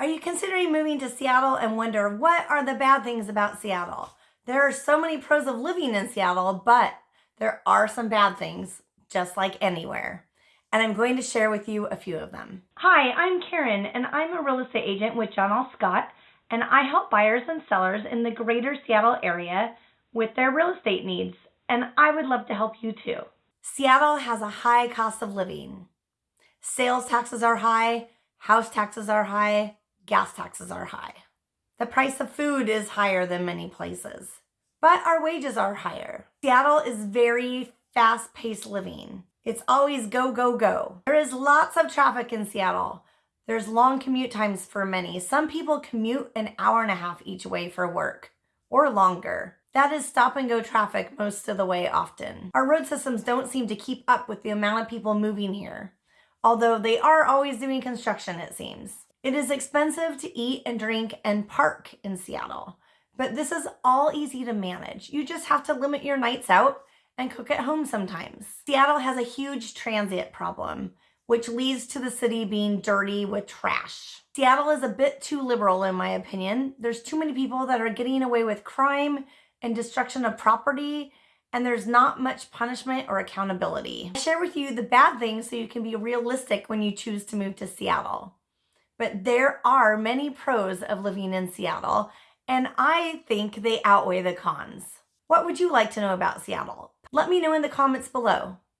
Are you considering moving to Seattle and wonder what are the bad things about Seattle? There are so many pros of living in Seattle, but there are some bad things, just like anywhere. And I'm going to share with you a few of them. Hi, I'm Karen, and I'm a real estate agent with John L. Scott, and I help buyers and sellers in the greater Seattle area with their real estate needs, and I would love to help you too. Seattle has a high cost of living. Sales taxes are high, house taxes are high, gas taxes are high. The price of food is higher than many places, but our wages are higher. Seattle is very fast paced living. It's always go, go, go. There is lots of traffic in Seattle. There's long commute times for many. Some people commute an hour and a half each way for work or longer. That is stop and go traffic most of the way often. Our road systems don't seem to keep up with the amount of people moving here, although they are always doing construction, it seems. It is expensive to eat and drink and park in Seattle, but this is all easy to manage. You just have to limit your nights out and cook at home sometimes. Seattle has a huge transit problem, which leads to the city being dirty with trash. Seattle is a bit too liberal in my opinion. There's too many people that are getting away with crime and destruction of property and there's not much punishment or accountability. I share with you the bad things so you can be realistic when you choose to move to Seattle but there are many pros of living in Seattle, and I think they outweigh the cons. What would you like to know about Seattle? Let me know in the comments below.